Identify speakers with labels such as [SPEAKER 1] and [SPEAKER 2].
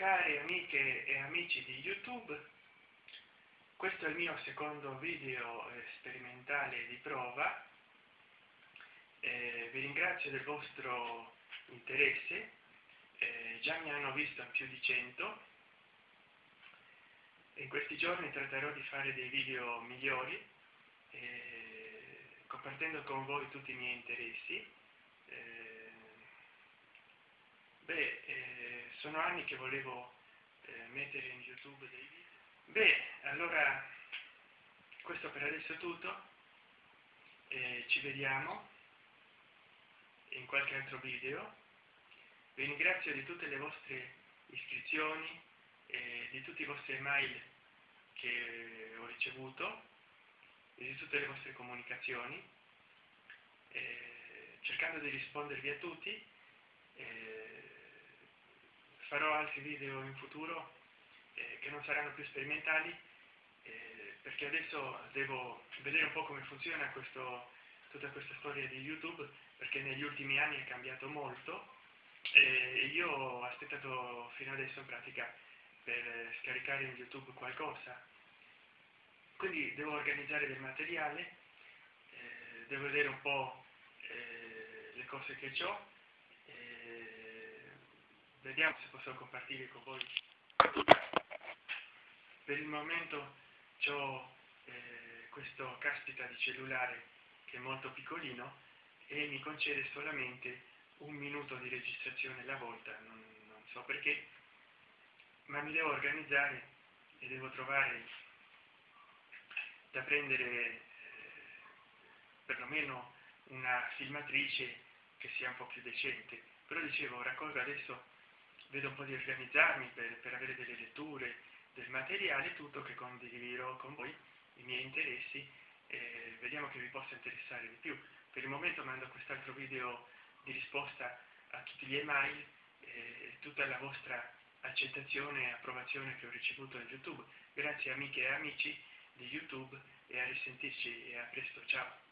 [SPEAKER 1] Cari amiche e amici di YouTube, questo è il mio secondo video sperimentale di prova. Eh, vi ringrazio del vostro interesse, eh, già mi hanno visto più di 100. In questi giorni tratterò di fare dei video migliori, eh, compartendo con voi tutti i miei interessi. Eh, beh, eh, sono anni che volevo eh, mettere in youtube dei video. Beh allora questo per adesso è tutto eh, ci vediamo in qualche altro video. Vi ringrazio di tutte le vostre iscrizioni e di tutti i vostri email che ho ricevuto e di tutte le vostre comunicazioni. Eh, cercando di rispondervi a tutti eh, farò altri video in futuro eh, che non saranno più sperimentali eh, perché adesso devo vedere un po' come funziona questo, tutta questa storia di youtube perché negli ultimi anni è cambiato molto e io ho aspettato fino adesso in pratica per scaricare in youtube qualcosa. Quindi devo organizzare del materiale eh, devo vedere un po' eh, le cose che ho vediamo se posso compartire con voi. Per il momento ho eh, questo caspita di cellulare che è molto piccolino e mi concede solamente un minuto di registrazione alla volta non, non so perché ma mi devo organizzare e devo trovare da prendere eh, perlomeno una filmatrice che sia un po' più decente. Però dicevo raccolgo adesso vedo un po' di organizzarmi per, per avere delle letture, del materiale, tutto che condividerò con voi, i miei interessi, e vediamo che vi possa interessare di più. Per il momento mando quest'altro video di risposta a tutti gli email e tutta la vostra accettazione e approvazione che ho ricevuto da YouTube. Grazie amiche e amici di YouTube e a risentirci e a presto, ciao!